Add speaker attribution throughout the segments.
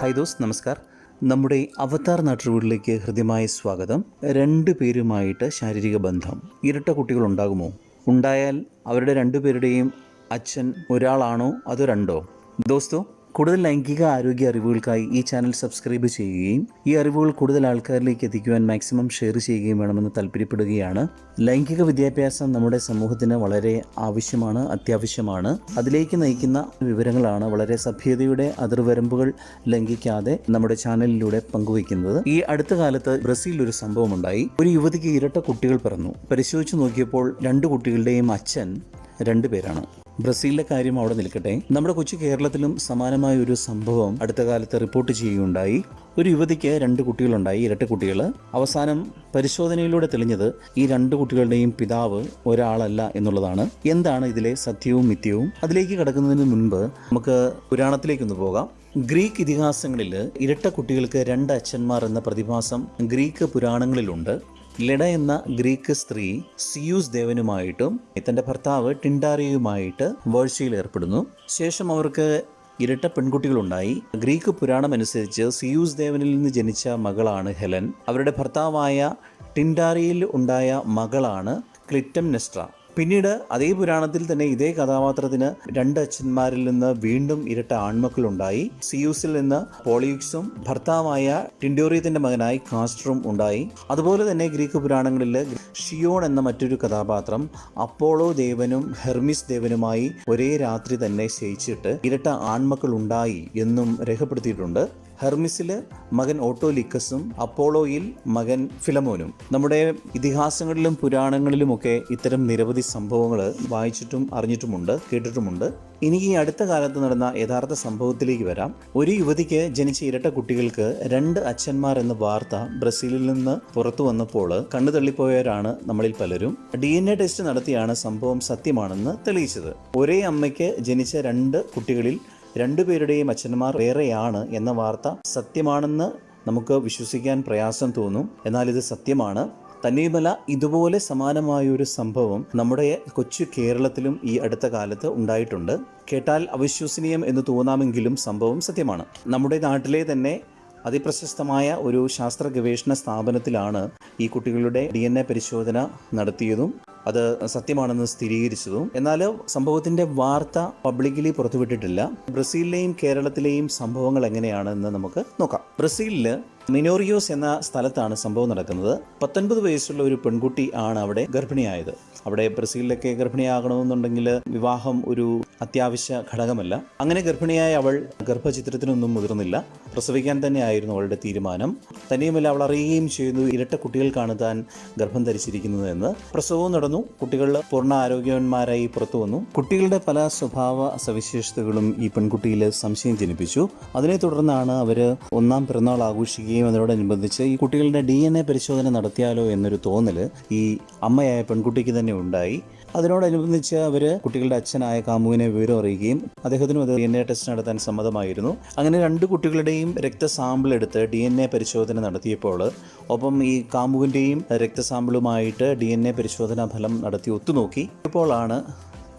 Speaker 1: Hi those നമസ്കാർ. നമ്മുടെ അവതാർ നാട്ടുവീടിലേക്ക് ഹൃദ്യമായ സ്വാഗതം. രണ്ട് പേരുമായിട്ട് ശാരീരിക ബന്ധം. ഇരട്ട കുട്ടികൾ ഉണ്ടാകുമോ? ഉണ്ടായാൽ അവരുടെ രണ്ടുപേരുടെയും അച്ഛൻ ഒരാളാണോ അതോ രണ്ടോ? ദോസ്തോ കൂടുതൽ ലൈംഗിക ആരോഗ്യ അറിവുകൾക്കായി ഈ ചാനൽ സബ്സ്ക്രൈബ് ചെയ്യുകയും ഈ അറിവുകൾ കൂടുതൽ ആൾക്കാരിലേക്ക് എത്തിക്കുവാൻ മാക്സിമം ഷെയർ ചെയ്യുകയും വേണമെന്ന് താല്പര്യപ്പെടുകയാണ്. ലൈംഗിക വിദ്യാഭ്യാസം നമ്മുടെ സമൂഹത്തിന് വളരെ ആവശ്യമാണ് അത്യാവശ്യമാണ്. അതിലേക്ക് നയിക്കുന്ന വിവരങ്ങളാണ് വളരെ സഭ്യതയുടെ അതിർവരമ്പുകൾ ലംഘിക്കാതെ നമ്മുടെ ചാനലിലൂടെ പങ്കുവയ്ക്കുന്നത്. ഈ അടുത്ത കാലത്ത് ബ്രസീലിൽ ഒരു സംഭവമുണ്ടായി. ഒരു യുവതിക്ക് ഇരട്ട കുട്ടികൾ പിറന്നു. പരിശോധിച്ചു നോക്കിയപ്പോൾ രണ്ട് കുട്ടികളുടെയും അച്ഛൻ രണ്ടുപേരാണ് ബ്രസീലിലെ കാര്യം അവിടെ നിൽക്കട്ടെ. നമ്മുടെ കൊച്ചു കേരളത്തിലും സമാനമായ ഒരു സംഭവം അടുത്ത കാലത്ത് റിപ്പോർട്ട് ചെയ്യുകയുണ്ടായി. ഒരു യുവതിക്ക് രണ്ട് കുട്ടികളുണ്ടായി ഇരട്ട കുട്ടികൾ അവസാനം പരിശോധനയിലൂടെ തെളിഞ്ഞത് ഈ രണ്ട് കുട്ടികളുടെയും പിതാവ് ഒരാളല്ല എന്നുള്ളതാണ്. എന്താണ് ഇതിലെ സത്യവും മിഥ്യവും? അതിലേക്ക് കടക്കുന്നതിന് മുൻപ് നമുക്ക് പുരാണത്തിലേക്കൊന്ന് പോകാം. ഗ്രീക്ക് ഇതിഹാസങ്ങളിൽ ഇരട്ട കുട്ടികൾക്ക് രണ്ട് അച്ഛന്മാർ എന്ന പ്രതിഭാസം ഗ്രീക്ക് പുരാണങ്ങളിലുണ്ട്. ലെഡ എന്ന ഗ്രീക്ക് സ്ത്രീ സിയൂസ് ദേവനുമായിട്ടും തന്റെ ഭർത്താവ് ടിൻഡാറിയുമായിട്ട് വേഴ്ചയിൽ ഏർപ്പെടുന്നു. ശേഷം അവർക്ക് ഇരട്ട പെൺകുട്ടികളുണ്ടായി. ഗ്രീക്ക് പുരാണം അനുസരിച്ച് സിയൂസ് ദേവനിൽ നിന്ന് ജനിച്ച മകളാണ് ഹെലൻ. അവരുടെ ഭർത്താവായ ടിൻഡാറിയിൽ ഉണ്ടായ മകളാണ് ക്ലിറ്റം നെസ്ട്ര പിന്നീട് അതേ പുരാണത്തിൽ തന്നെ ഇതേ കഥാപാത്രത്തിന് രണ്ട് അച്ഛന്മാരിൽ നിന്ന് വീണ്ടും ഇരട്ട ആൺമക്കളുണ്ടായി. സിയൂസിൽ നിന്ന് പോളിയുക്സും ഭർത്താവായ ടിൻഡോറിയത്തിന്റെ മകനായി കാസ്റ്ററും ഉണ്ടായി. അതുപോലെ തന്നെ ഗ്രീക്ക് പുരാണങ്ങളിൽ ഷിയോൺ എന്ന മറ്റൊരു കഥാപാത്രം അപ്പോളോ ദേവനും ഹെർമിസ് ദേവനുമായി ഒരേ രാത്രി തന്നെ ശയിച്ചിട്ട് ഇരട്ട ആൺമക്കൾ ഉണ്ടായി എന്നും രേഖപ്പെടുത്തിയിട്ടുണ്ട്. ഹെർമിസിൽ മകൻ ഓട്ടോലിക്കസും അപ്പോളോയിൽ മകൻ ഫിലമോനും. നമ്മുടെ ഇതിഹാസങ്ങളിലും പുരാണങ്ങളിലുമൊക്കെ ഇത്തരം നിരവധി സംഭവങ്ങൾ വായിച്ചിട്ടും അറിഞ്ഞിട്ടുമുണ്ട് കേട്ടിട്ടുമുണ്ട്. ഇനി ഈ അടുത്ത കാലത്ത് നടന്ന യഥാർത്ഥ സംഭവത്തിലേക്ക് വരാം. ഒരു യുവതിക്ക് ജനിച്ച ഇരട്ട കുട്ടികൾക്ക് രണ്ട് അച്ഛന്മാർ എന്ന വാർത്ത ബ്രസീലിൽ നിന്ന് പുറത്തു വന്നപ്പോൾ കണ്ണു തള്ളിപ്പോയവരാണ് നമ്മളിൽ പലരും. ഡി ടെസ്റ്റ് നടത്തിയാണ് സംഭവം സത്യമാണെന്ന് തെളിയിച്ചത്. ഒരേ അമ്മയ്ക്ക് ജനിച്ച രണ്ട് കുട്ടികളിൽ രണ്ടുപേരുടെയും അച്ഛന്മാർ വേറെയാണ് എന്ന വാർത്ത സത്യമാണെന്ന് നമുക്ക് വിശ്വസിക്കാൻ പ്രയാസം തോന്നും. എന്നാൽ ഇത് സത്യമാണ്. തന്നെയുമല്ല ഇതുപോലെ സമാനമായ ഒരു സംഭവം നമ്മുടെ കൊച്ചു കേരളത്തിലും ഈ അടുത്ത കാലത്ത് ഉണ്ടായിട്ടുണ്ട്. കേട്ടാൽ അവിശ്വസനീയം എന്ന് തോന്നാമെങ്കിലും സംഭവം സത്യമാണ്. നമ്മുടെ നാട്ടിലെ തന്നെ അതിപ്രശസ്തമായ ഒരു ശാസ്ത്ര ഗവേഷണ സ്ഥാപനത്തിലാണ് ഈ കുട്ടികളുടെ ഡി പരിശോധന നടത്തിയതും. അത് സത്യമാണെന്ന് സ്ഥിരീകരിച്ചതും. എന്നാൽ സംഭവത്തിന്റെ വാർത്ത പബ്ലിക്കലി പുറത്തുവിട്ടിട്ടില്ല. ബ്രസീലിലെയും കേരളത്തിലെയും സംഭവങ്ങൾ എങ്ങനെയാണെന്ന് നമുക്ക് നോക്കാം. ബ്രസീലിൽ മിനോറിയോസ് എന്ന സ്ഥലത്താണ് സംഭവം നടക്കുന്നത്. പത്തൊൻപത് വയസ്സുള്ള ഒരു പെൺകുട്ടി ആണ് അവിടെ ഗർഭിണിയായത്. അവിടെ ബ്രസീലിലൊക്കെ ഗർഭിണിയാകണമെന്നുണ്ടെങ്കിൽ വിവാഹം ഒരു അത്യാവശ്യ ഘടകമല്ല. അങ്ങനെ ഗർഭിണിയായ അവൾ ഗർഭചിത്രത്തിനൊന്നും മുതിർന്നില്ല. പ്രസവിക്കാൻ തന്നെയായിരുന്നു അവളുടെ തീരുമാനം. തന്നെയുമല്ല അവൾ അറിയുകയും ചെയ്യുന്നു ഇരട്ട കുട്ടികൾക്കാണ് താൻ ഗർഭം ധരിച്ചിരിക്കുന്നതെന്ന് പ്രസവവും നടന്നു. കുട്ടികൾ പൂർണ ആരോഗ്യവാന്മാരായി പുറത്തു വന്നു. കുട്ടികളുടെ പല സ്വഭാവ സവിശേഷതകളും ഈ പെൺകുട്ടിയിൽ സംശയം ജനിപ്പിച്ചു. അതിനെ തുടർന്നാണ് അവർ ഒന്നാം പിറന്നാൾ ആഘോഷിക്കുകയും അതിനോടനുബന്ധിച്ച് ഈ കുട്ടികളുടെ ഡി പരിശോധന നടത്തിയാലോ എന്നൊരു തോന്നൽ ഈ അമ്മയായ പെൺകുട്ടിക്ക് തന്നെ ഉണ്ടായി. അതിനോടനുബന്ധിച്ച് അവർ കുട്ടികളുടെ അച്ഛനായ കാമുവിനെ വിവരം അറിയുകയും അദ്ദേഹത്തിനും അത് ഡി എൻ എ ടെസ്റ്റ് നടത്താൻ സമ്മതമായിരുന്നു. അങ്ങനെ രണ്ട് കുട്ടികളുടെയും രക്തസാമ്പിൾ എടുത്ത് ഡി എൻ എ പരിശോധന നടത്തിയപ്പോൾ ഒപ്പം ഈ കാമുവിന്റെയും രക്തസാമ്പിളുമായിട്ട് ഡി എൻ എ പരിശോധനാ ഫലം നടത്തി ഒത്തുനോക്കി. ഇപ്പോഴാണ്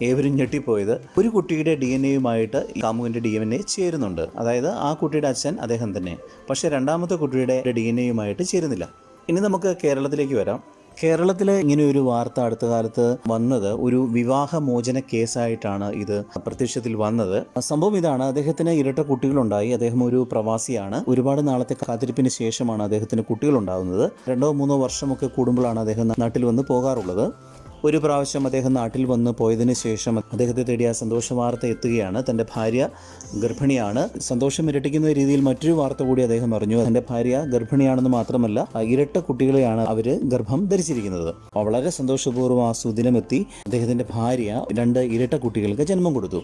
Speaker 1: ഏവരും ഞെട്ടിപ്പോയത്. ഒരു കുട്ടിയുടെ ഡി എൻ എയുമായിട്ട് കാമുവിന്റെ ഡി എൻ എ ചേരുന്നുണ്ട്. അതായത് ആ കുട്ടിയുടെ അച്ഛൻ അദ്ദേഹം തന്നെ. പക്ഷേ രണ്ടാമത്തെ കുട്ടിയുടെ ഡി എൻ എയുമായിട്ട് ചേരുന്നില്ല. ഇനി നമുക്ക് കേരളത്തിലേക്ക് വരാം. കേരളത്തിൽ ഇങ്ങനെ ഒരു വാർത്ത അടുത്ത കാലത്ത് വന്നത് ഒരു വിവാഹമോചന കേസായിട്ടാണ് ഇത് പ്രത്യക്ഷത്തിൽ വന്നത്. സംഭവം ഇതാണ്. അദ്ദേഹത്തിന് ഇരട്ട കുട്ടികളുണ്ടായി. അദ്ദേഹം ഒരു പ്രവാസിയാണ്. ഒരുപാട് നാളത്തെ കാത്തിരിപ്പിന് ശേഷമാണ് അദ്ദേഹത്തിന് കുട്ടികളുണ്ടാകുന്നത്. രണ്ടോ മൂന്നോ വർഷമൊക്കെ കൂടുമ്പോഴാണ് അദ്ദേഹം നാട്ടിൽ വന്ന് പോകാറുള്ളത്. ഒരു പ്രാവശ്യം അദ്ദേഹം നാട്ടിൽ വന്ന് പോയതിന് ശേഷം അദ്ദേഹത്തെ തേടി ആ സന്തോഷ വാർത്ത എത്തുകയാണ്. തന്റെ ഭാര്യ ഗർഭിണിയാണ്. സന്തോഷം ഇരട്ടിക്കുന്ന രീതിയിൽ മറ്റൊരു വാർത്ത കൂടി അദ്ദേഹം അറിഞ്ഞു. തന്റെ ഭാര്യ ഗർഭിണിയാണെന്ന് മാത്രമല്ല ഇരട്ട കുട്ടികളെയാണ് അവർ ഗർഭം ധരിച്ചിരിക്കുന്നത്. വളരെ സന്തോഷപൂർവം ആ സുദിനമെത്തി അദ്ദേഹത്തിന്റെ ഭാര്യ രണ്ട് ഇരട്ട കുട്ടികൾക്ക് ജന്മം കൊടുത്തു.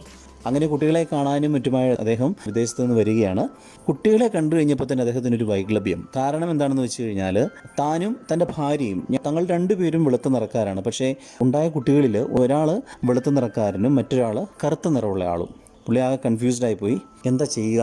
Speaker 1: അങ്ങനെ കുട്ടികളെ കാണാനും മറ്റുമായി അദ്ദേഹം വിദേശത്ത് നിന്ന് വരികയാണ്. കുട്ടികളെ കണ്ടു കഴിഞ്ഞപ്പോൾ തന്നെ അദ്ദേഹത്തിന് ഒരു വൈക്ലഭ്യം കാരണം എന്താണെന്ന് വെച്ച് കഴിഞ്ഞാൽ താനും തന്റെ ഭാര്യയും തങ്ങൾ രണ്ടുപേരും വെളുത്ത നിറക്കാരാണ്. പക്ഷേ ഉണ്ടായ കുട്ടികളിൽ ഒരാൾ വെളുത്ത നിറക്കാരനും മറ്റൊരാൾ കറുത്ത നിറമുള്ള ആളും. പുള്ളി ആകെ കൺഫ്യൂസ്ഡായിപ്പോയി എന്താ ചെയ്യുക?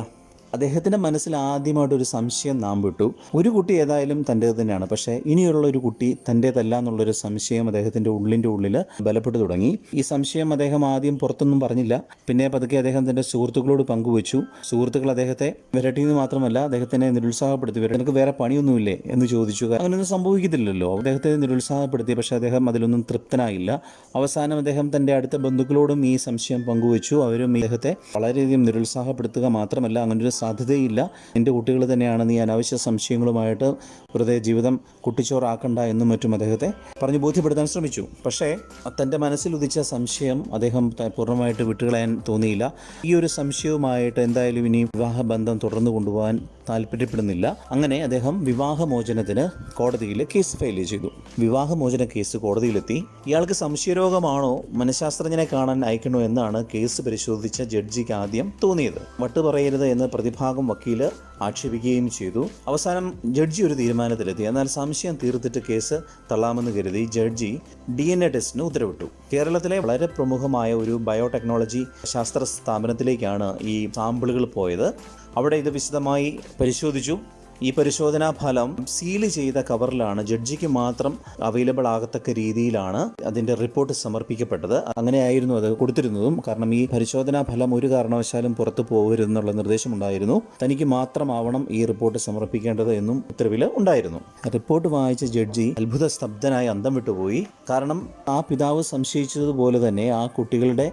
Speaker 1: അദ്ദേഹത്തിന്റെ മനസ്സിൽ ആദ്യമായിട്ട് ഒരു സംശയം നാം വിട്ടു. ഒരു കുട്ടി ഏതായാലും തന്റേത് തന്നെയാണ്. പക്ഷേ ഇനിയുള്ള ഒരു കുട്ടി തന്റേതല്ല എന്നുള്ളൊരു സംശയം അദ്ദേഹത്തിന്റെ ഉള്ളിന്റെ ഉള്ളിൽ ബലപ്പെട്ടു തുടങ്ങി. ഈ സംശയം അദ്ദേഹം ആദ്യം പുറത്തൊന്നും പറഞ്ഞില്ല. പിന്നെ പതുക്കെ അദ്ദേഹം തന്റെ സുഹൃത്തുക്കളോട് പങ്കുവച്ചു. സുഹൃത്തുക്കൾ അദ്ദേഹത്തെ വിരട്ടിയെന്ന് മാത്രമല്ല അദ്ദേഹത്തിനെ നിരുത്സാഹപ്പെടുത്തി. "വേറെ- നിനക്ക് വേറെ പണിയൊന്നുമില്ലേ? എന്ന് ചോദിച്ചു. അങ്ങനെയൊന്നും സംഭവിക്കത്തില്ലല്ലോ. അദ്ദേഹത്തെ നിരുത്സാഹപ്പെടുത്തി. പക്ഷേ അദ്ദേഹം അതിലൊന്നും തൃപ്തനായില്ല. അവസാനം അദ്ദേഹം തന്റെ അടുത്ത ബന്ധുക്കളോടും ഈ സംശയം പങ്കുവച്ചു. അവരും അദ്ദേഹത്തെ വളരെയധികം നിരുത്സാഹപ്പെടുത്തുക മാത്രമല്ല അങ്ങനൊരു സാധ്യതയില്ല. എന്റെ കുട്ടികൾ തന്നെയാണ് നീ അനാവശ്യ സംശയങ്ങളുമായിട്ട് വെറുതെ ജീവിതം കുട്ടിച്ചോറാക്കണ്ട എന്നും മറ്റും അദ്ദേഹത്തെ പറഞ്ഞു ബോധ്യപ്പെടുത്താൻ ശ്രമിച്ചു. പക്ഷേ തന്റെ മനസ്സിൽ ഉദിച്ച സംശയം അദ്ദേഹം പൂർണമായിട്ട് വിട്ടുകളയാൻ തോന്നിയില്ല. ഈ ഒരു സംശയവുമായിട്ട് എന്തായാലും ഇനി വിവാഹബന്ധം തുടർന്നു കൊണ്ടുപോകാൻ താല്പര്യപ്പെടുന്നില്ല. അങ്ങനെ അദ്ദേഹം വിവാഹമോചനത്തിന് കോടതിയിൽ കേസ് ഫയൽ ചെയ്തു. വിവാഹമോചന കേസ് കോടതിയിലെത്തി. ഇയാൾക്ക് സംശയരോഗമാണോ മനഃശാസ്ത്രജ്ഞനെ കാണാൻ അയക്കണോ എന്നാണ് കേസ് പരിശോധിച്ച ജഡ്ജിക്ക് ആദ്യം തോന്നിയത്. വട്ടുപറയരുത് എന്ന് പ്രതിഭാഗം വക്കീൽ ആക്ഷേപിക്കുകയും ചെയ്തു. അവസാനം ജഡ്ജി ഒരു തീരുമാനത്തിലെത്തി. എന്നാൽ സംശയം തീർത്തിട്ട് കേസ് തള്ളാമെന്ന് കരുതി ജഡ്ജി ഡി എൻ എ ടെസ്റ്റിന് ഉത്തരവിട്ടു. കേരളത്തിലെ വളരെ പ്രമുഖമായ ഒരു ബയോടെക്നോളജി ശാസ്ത്ര സ്ഥാപനത്തിലേക്കാണ് ഈ സാമ്പിളുകൾ പോയത്. അവിടെ ഇത് വിശദമായി പരിശോധിച്ചു. ഈ പരിശോധനാ ഫലം സീൽ ചെയ്ത കവറിലാണ്. ജഡ്ജിക്ക് മാത്രം അവൈലബിൾ ആകത്തക്ക രീതിയിലാണ് അതിന്റെ റിപ്പോർട്ട് സമർപ്പിക്കപ്പെട്ടത്. അങ്ങനെയായിരുന്നു അത് കൊടുത്തിരുന്നതും. കാരണം ഈ പരിശോധനാ ഫലം ഒരു കാരണവശാലും പുറത്തു പോകരുതെന്നുള്ള നിർദ്ദേശമുണ്ടായിരുന്നു. തനിക്ക് മാത്രമാവണം ഈ റിപ്പോർട്ട് സമർപ്പിക്കേണ്ടത് എന്നും ഉത്തരവിൽ ഉണ്ടായിരുന്നു. റിപ്പോർട്ട് വായിച്ച ജഡ്ജി അത്ഭുത സ്തബ്ധനായി അന്തം വിട്ടുപോയി. കാരണം ആ പിതാവ് സംശയിച്ചതുപോലെ തന്നെ ആ കുട്ടികളുടെ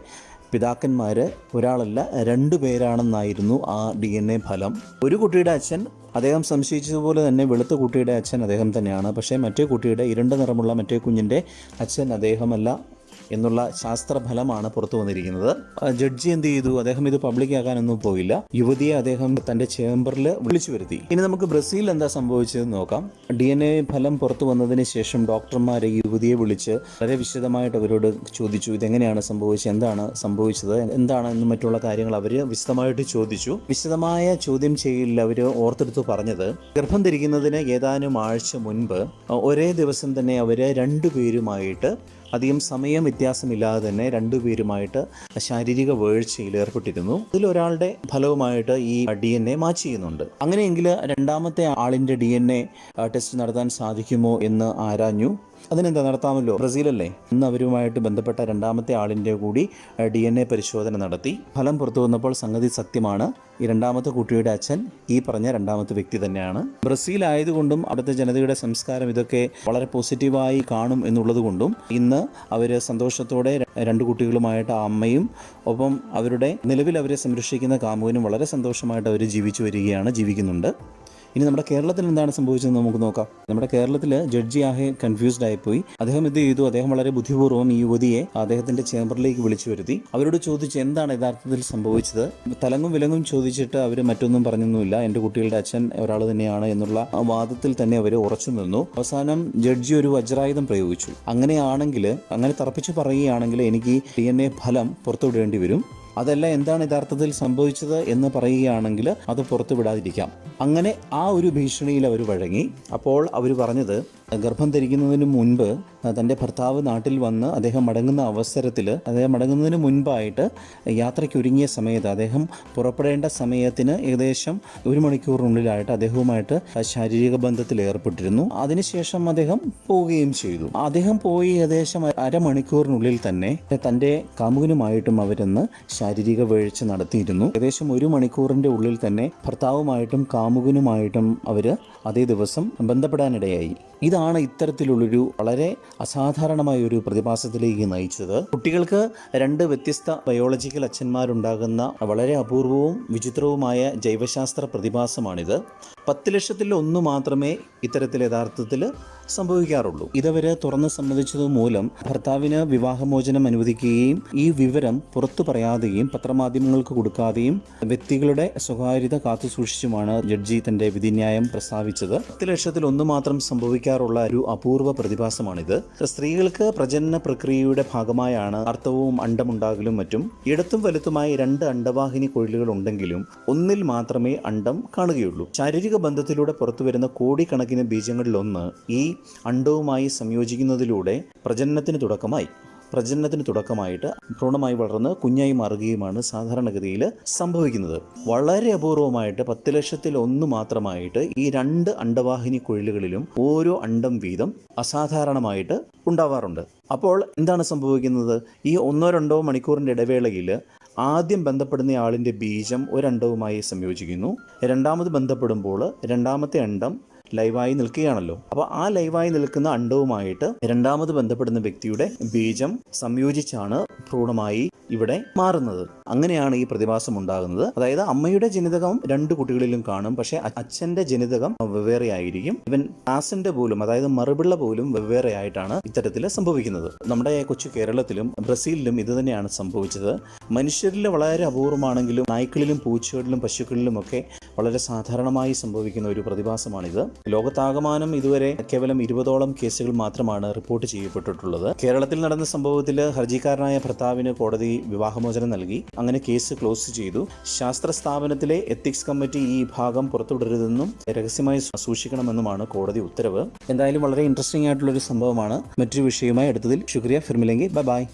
Speaker 1: പിതാക്കന്മാർ ഒരാളല്ല രണ്ടു പേരാണെന്നായിരുന്നു ആ ഡി എൻ എ ഫലം. ഒരു കുട്ടിയുടെ അച്ഛൻ അദ്ദേഹം സംശയിച്ചതുപോലെ തന്നെ വെളുത്ത കുട്ടിയുടെ അച്ഛൻ അദ്ദേഹം തന്നെയാണ്. പക്ഷേ മറ്റേ കുട്ടിയുടെ ഇരുണ്ട നിറമുള്ള മറ്റേ കുഞ്ഞിന്റെ അച്ഛൻ അദ്ദേഹമല്ല. എന്നുള്ള ശാസ്ത്രഫലമാണ് പുറത്തു വന്നിരിക്കുന്നത്. ജഡ്ജി എന്ത് ചെയ്തു? അദ്ദേഹം ഇത് പബ്ലിക് ആക്കാനൊന്നും പോയില്ല. യുവതിയെ അദ്ദേഹം തന്റെ ചേംബറിൽ വിളിച്ചു വരുത്തി. ഇനി നമുക്ക് ബ്രസീലിൽ എന്താ സംഭവിച്ചതെന്ന് നോക്കാം. ഡി എൻ എ ഫലം പുറത്തു വന്നതിന് ശേഷം ഡോക്ടർമാരെ യുവതിയെ വിളിച്ച് വളരെ വിശദമായിട്ട് അവരോട് ചോദിച്ചു. ഇതെങ്ങനെയാണ് സംഭവിച്ചത്? എന്താണ് സംഭവിച്ചത്? എന്താണ് എന്നും മറ്റുള്ള കാര്യങ്ങൾ അവർ വിശദമായിട്ട് ചോദിച്ചു. വിശദമായ ചോദ്യം ചെയ്യലിൽ അവർ ഓർത്തെടുത്ത് പറഞ്ഞത് ഗർഭം ധരിക്കുന്നതിന് ഏതാനും ആഴ്ച മുൻപ് ഒരേ ദിവസം തന്നെ അവർ രണ്ടുപേരുമായിട്ട് അധികം സമയം വ്യത്യാസമില്ലാതെ തന്നെ രണ്ടുപേരുമായിട്ട് ശാരീരിക വേഴ്ചയിൽ ഏർപ്പെട്ടിരുന്നു. ഇതിലൊരാളുടെ ഫലവുമായിട്ട് ഈ ഡി എൻ എ മാച്ച് ചെയ്യുന്നുണ്ട്. അങ്ങനെയെങ്കിൽ രണ്ടാമത്തെ ആളിന്റെ ഡി എൻ എ ടെസ്റ്റ് നടത്താൻ സാധിക്കുമോ എന്ന് ആരാഞ്ഞു? അതിനെന്താ നടത്താമല്ലോ? ബ്രസീലല്ലേ? ഇന്ന് അവരുമായിട്ട് ബന്ധപ്പെട്ട രണ്ടാമത്തെ ആളിന്റെ കൂടി ഡി എൻ എ പരിശോധന നടത്തി. ഫലം പുറത്തു വന്നപ്പോൾ സംഗതി സത്യമാണ്. ഈ രണ്ടാമത്തെ കുട്ടിയുടെ അച്ഛൻ ഈ പറഞ്ഞ രണ്ടാമത്തെ വ്യക്തി തന്നെയാണ്. ബ്രസീൽ ആയതുകൊണ്ടും അവിടുത്തെ ജനതയുടെ സംസ്കാരം ഇതൊക്കെ വളരെ പോസിറ്റീവായി കാണും എന്നുള്ളതുകൊണ്ടും ഇന്ന് അവർ സന്തോഷത്തോടെ രണ്ട് കുട്ടികളുമായിട്ട് അമ്മയും ഒപ്പം അവരുടെ നിലവിൽ അവരെ സംരക്ഷിക്കുന്ന കാമുവിനും വളരെ സന്തോഷമായിട്ട് അവർ ജീവിച്ചു വരികയാണ് ജീവിക്കുന്നുണ്ട്. ഇനി നമ്മുടെ കേരളത്തിൽ എന്താണ് സംഭവിച്ചതെന്ന് നമുക്ക് നോക്കാം. നമ്മുടെ കേരളത്തിൽ ജഡ്ജി ആകെ കൺഫ്യൂസ്ഡ് ആയിപ്പോയി. അദ്ദേഹം ഇത് ചെയ്തു? അദ്ദേഹം വളരെ ബുദ്ധിപൂർവം ഈ യുവതിയെ അദ്ദേഹത്തിന്റെ ചേംബറിലേക്ക് വിളിച്ചു വരുത്തി. അവരോട് ചോദിച്ചു എന്താണ് യഥാർത്ഥത്തിൽ സംഭവിച്ചത്? തലങ്ങും വിലങ്ങും ചോദിച്ചിട്ട് അവർ മറ്റൊന്നും പറഞ്ഞൊന്നുമില്ല. എന്റെ കുട്ടികളുടെ അച്ഛൻ ഒരാൾ തന്നെയാണ് എന്നുള്ള വാദത്തിൽ തന്നെ അവർ ഉറച്ചു നിന്നു. അവസാനം ജഡ്ജി ഒരു വജ്രായുധം പ്രയോഗിച്ചു. അങ്ങനെയാണെങ്കിൽ അങ്ങനെ തറപ്പിച്ച് പറയുകയാണെങ്കിൽ എനിക്ക് ഡി എൻ എ ഫലം പുറത്തുവിടേണ്ടി വരും. അതല്ല എന്താണ് യഥാർത്ഥത്തിൽ സംഭവിച്ചത് എന്ന് പറയുകയാണെങ്കിൽ അത് പുറത്തു വിടാതിരിക്കാം അങ്ങനെ ആ ഒരു ഭീഷണിയിൽ അവർ വഴങ്ങി. അപ്പോൾ അവർ പറഞ്ഞത് ഗർഭം ധരിക്കുന്നതിന് മുൻപ് തന്റെ ഭർത്താവ് നാട്ടിൽ വന്ന് അദ്ദേഹം മടങ്ങുന്ന അവസരത്തിൽ അദ്ദേഹം മടങ്ങുന്നതിന് മുൻപായിട്ട് യാത്രയ്ക്കൊരുങ്ങിയ സമയത്ത് അദ്ദേഹം പുറപ്പെടേണ്ട സമയത്തിന് ഏകദേശം ഒരു മണിക്കൂറിനുള്ളിലായിട്ട് അദ്ദേഹവുമായിട്ട് ശാരീരിക ബന്ധത്തിൽ ഏർപ്പെട്ടിരുന്നു. അതിനുശേഷം അദ്ദേഹം പോവുകയും ചെയ്തു. അദ്ദേഹം പോയി ഏകദേശം അരമണിക്കൂറിനുള്ളിൽ തന്നെ തന്റെ കാമുകനുമായിട്ടും അവരെന്ന് ശാരീരിക വീഴ്ച നടത്തിയിരുന്നു. ഏകദേശം ഒരു മണിക്കൂറിന്റെ ഉള്ളിൽ തന്നെ ഭർത്താവുമായിട്ടും കാമുകനുമായിട്ടും അവർ അതേ ദിവസം ബന്ധപ്പെടാനിടയായി. ഇതാണ് ഇത്തരത്തിലുള്ളൊരു വളരെ അസാധാരണമായ ഒരു പ്രതിഭാസത്തിലേക്ക് നയിച്ചത്. കുട്ടികൾക്ക് രണ്ട് വ്യത്യസ്ത ബയോളജിക്കൽ അച്ഛന്മാരുണ്ടാകുന്ന വളരെ അപൂർവവും വിചിത്രവുമായ ജൈവശാസ്ത്ര പ്രതിഭാസമാണിത്. പത്ത് ലക്ഷത്തിൽ ഒന്ന് മാത്രമേ ഇത്തരത്തിൽ യഥാർത്ഥത്തിൽ സംഭവിക്കാറുള്ളൂ. ഇതവര് തുറന്ന് സമ്മതിച്ചത് മൂലം ഭർത്താവിന് വിവാഹമോചനം അനുവദിക്കുകയും ഈ വിവരം പുറത്തു പറയാതെയും പത്രമാധ്യമങ്ങൾക്ക് കൊടുക്കാതെയും വ്യക്തികളുടെ സ്വകാര്യത കാത്തുസൂക്ഷിച്ചുമാണ് ജഡ്ജി തന്റെ വിധിന്യായം പ്രസ്താവിച്ചത്. പത്ത് ലക്ഷത്തിൽ ഒന്ന് മാത്രം സംഭവിക്കാറുള്ള ഒരു അപൂർവ പ്രതിഭാസമാണിത്. സ്ത്രീകൾക്ക് പ്രജനന പ്രക്രിയയുടെ ഭാഗമായാണ് അർത്ഥവും അണ്ടമുണ്ടാകലും മറ്റും. ഇടത്തും വലുത്തുമായി രണ്ട് അണ്ടവാഹിനി കൊഴിലുകൾ ഉണ്ടെങ്കിലും ഒന്നിൽ മാത്രമേ അണ്ടം കാണുകയുള്ളൂ. ശാരീരിക ബന്ധത്തിലൂടെ പുറത്തുവരുന്ന കോടിക്കണക്കിന് ബീജങ്ങളിലൊന്ന് ഈ അണ്ടവുമായി സംയോജിക്കുന്നതിലൂടെ പ്രജനനത്തിന് തുടക്കമായി. പ്രജനനത്തിന് തുടക്കമായിട്ട് ഭ്രൂണമായി വളർന്ന് കുഞ്ഞായി മാറുകയുമാണ് സാധാരണഗതിയിൽ സംഭവിക്കുന്നത്. വളരെ അപൂർവമായിട്ട് പത്ത് ലക്ഷത്തിൽ ഒന്ന് മാത്രമായിട്ട് ഈ രണ്ട് അണ്ടവാഹിനി കുഴലുകളിലും ഓരോ അണ്ടം വീതം അസാധാരണമായിട്ട് ഉണ്ടാവാറുണ്ട്. അപ്പോൾ എന്താണ് സംഭവിക്കുന്നത്? ഈ ഒന്നോ രണ്ടോ മണിക്കൂറിന്റെ ഇടവേളയിൽ ആദ്യം ബന്ധപ്പെടുന്ന ആളിന്റെ ബീജം ഒരണ്ടവുമായി സംയോജിക്കുന്നു. രണ്ടാമത് ബന്ധപ്പെടുമ്പോൾ രണ്ടാമത്തെ അണ്ടം ലൈവായി നിൽക്കുകയാണല്ലോ. അപ്പോൾ ആ ലൈവായി നിൽക്കുന്ന അണ്ടവുമായിട്ട് രണ്ടാമത് ബന്ധപ്പെടുന്ന വ്യക്തിയുടെ ബീജം സംയോജിച്ചാണ് ഭ്രൂണമായി ഇവിടെ മാറുന്നത്. അങ്ങനെയാണ് ഈ പ്രതിഭാസം ഉണ്ടാകുന്നത്. അതായത് അമ്മയുടെ ജനിതകം രണ്ട് കുട്ടികളിലും കാണും. പക്ഷേ അച്ഛന്റെ ജനിതകം വെവ്വേറെ ആയിരിക്കും. ഇവൻ ആസിന്റെ പോലും അതായത് മറുപിള്ള പോലും വെവ്വേറെ ആയിട്ടാണ് ഇത്തരത്തിൽ സംഭവിക്കുന്നത്. നമ്മുടെ കൊച്ചു കേരളത്തിലും ബ്രസീലിലും ഇത് തന്നെയാണ് സംഭവിച്ചത്. മനുഷ്യരിൽ വളരെ അപൂർവമാണെങ്കിലും നായ്ക്കളിലും പൂച്ചകളിലും പശുക്കളിലും ഒക്കെ വളരെ സാധാരണമായി സംഭവിക്കുന്ന ഒരു പ്രതിഭാസമാണിത്. ലോകത്താകമാനം ഇതുവരെ കേവലം ഇരുപതോളം കേസുകൾ മാത്രമാണ് റിപ്പോർട്ട് ചെയ്യപ്പെട്ടിട്ടുള്ളത്. കേരളത്തിൽ നടന്ന സംഭവത്തിൽ ഹർജിക്കാരനായ ഭർത്താവിന് കോടതി വിവാഹമോചനം നൽകി. അങ്ങനെ കേസ് ക്ലോസ് ചെയ്തു. ശാസ്ത്ര സ്ഥാപനത്തിലെ എത്തിക്സ് കമ്മിറ്റി ഈ ഭാഗം പുറത്തുവിടരുതെന്നും രഹസ്യമായി സൂക്ഷിക്കണമെന്നുമാണ് കോടതി ഉത്തരവ്. എന്തായാലും വളരെ ഇൻട്രസ്റ്റിംഗ് ആയിട്ടുള്ള ഒരു സംഭവമാണ്. മറ്റൊരു വിഷയവുമായി അടുത്തതിൽ. ശുക്രിയ ഫിർമിലെങ്കിൽ ബൈ ബൈ